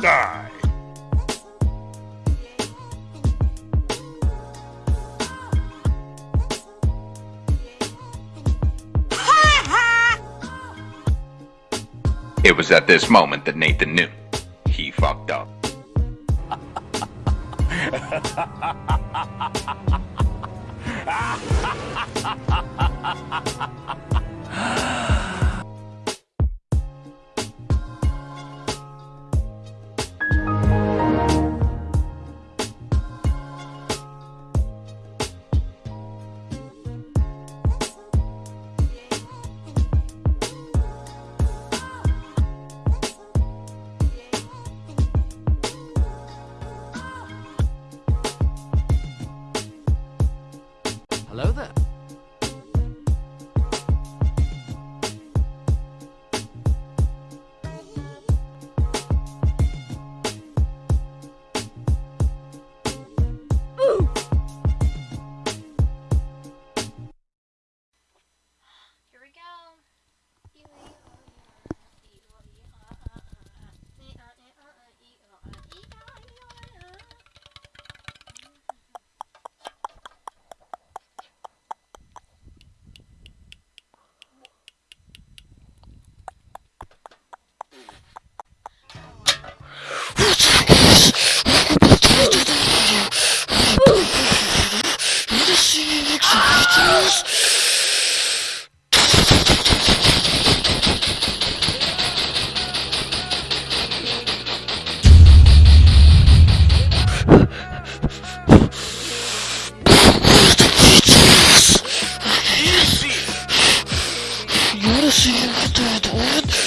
Die! It was at this moment that Nathan knew. He fucked up. Hello there. это? Что это?